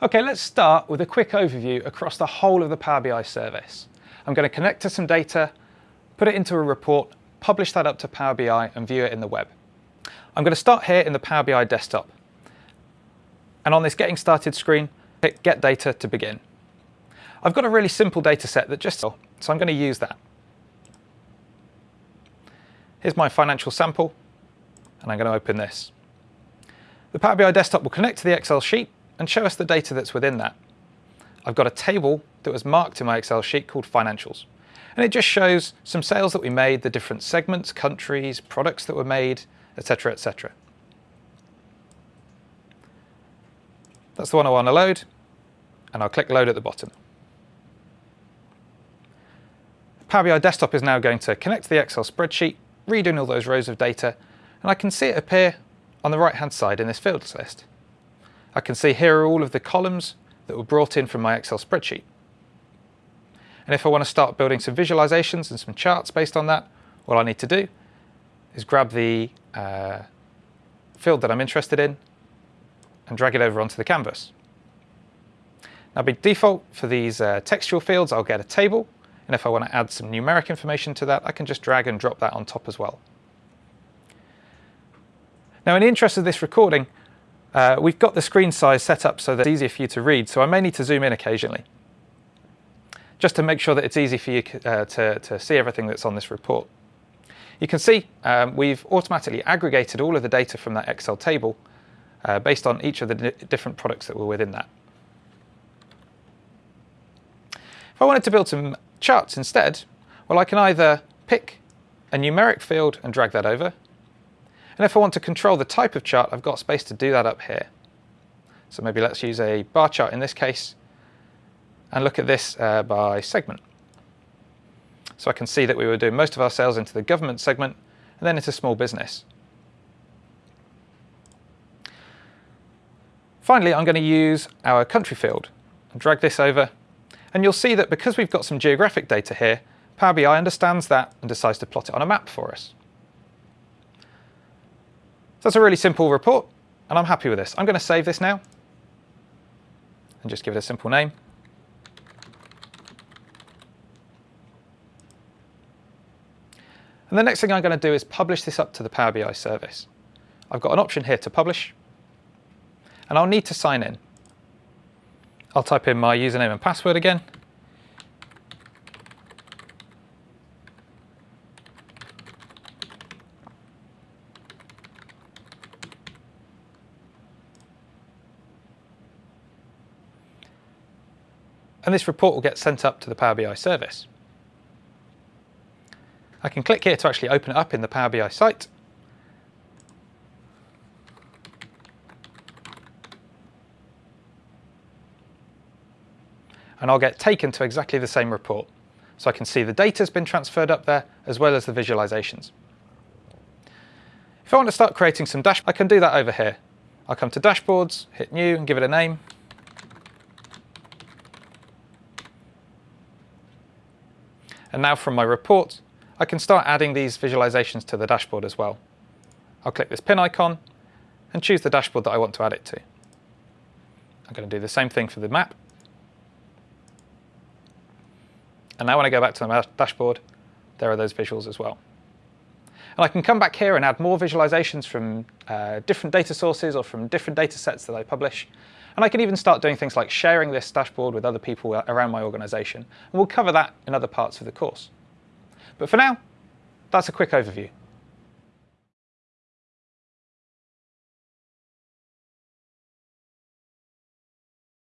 Okay, let's start with a quick overview across the whole of the Power BI service. I'm going to connect to some data, put it into a report, publish that up to Power BI and view it in the web. I'm going to start here in the Power BI desktop. And on this Getting Started screen, click Get Data to begin. I've got a really simple data set that just, so I'm going to use that. Here's my financial sample, and I'm going to open this. The Power BI desktop will connect to the Excel sheet and show us the data that's within that. I've got a table that was marked in my Excel sheet called financials. And it just shows some sales that we made, the different segments, countries, products that were made, etc, etc. That's the one I want to load, and I'll click load at the bottom. Power BI Desktop is now going to connect to the Excel spreadsheet, read in all those rows of data, and I can see it appear on the right-hand side in this fields list. I can see here are all of the columns that were brought in from my Excel spreadsheet. And if I want to start building some visualizations and some charts based on that, all I need to do is grab the uh, field that I'm interested in and drag it over onto the canvas. Now by default for these uh, textual fields, I'll get a table. And if I want to add some numeric information to that, I can just drag and drop that on top as well. Now in the interest of this recording, uh, we've got the screen size set up so that it's easier for you to read, so I may need to zoom in occasionally, just to make sure that it's easy for you uh, to, to see everything that's on this report. You can see um, we've automatically aggregated all of the data from that Excel table uh, based on each of the different products that were within that. If I wanted to build some charts instead, well, I can either pick a numeric field and drag that over, and if I want to control the type of chart, I've got space to do that up here. So maybe let's use a bar chart in this case and look at this uh, by segment. So I can see that we were doing most of our sales into the government segment and then into small business. Finally, I'm going to use our country field and drag this over. And you'll see that because we've got some geographic data here, Power BI understands that and decides to plot it on a map for us. That's a really simple report, and I'm happy with this. I'm going to save this now and just give it a simple name. And the next thing I'm going to do is publish this up to the Power BI service. I've got an option here to publish, and I'll need to sign in. I'll type in my username and password again, and this report will get sent up to the Power BI service. I can click here to actually open it up in the Power BI site. And I'll get taken to exactly the same report. So I can see the data has been transferred up there, as well as the visualizations. If I want to start creating some dashboards, I can do that over here. I'll come to Dashboards, hit New and give it a name. And now from my report, I can start adding these visualizations to the dashboard as well. I'll click this pin icon and choose the dashboard that I want to add it to. I'm going to do the same thing for the map. And now when I go back to the dashboard, there are those visuals as well. And I can come back here and add more visualizations from uh, different data sources or from different data sets that I publish. And I can even start doing things like sharing this dashboard with other people around my organization. And we'll cover that in other parts of the course. But for now, that's a quick overview.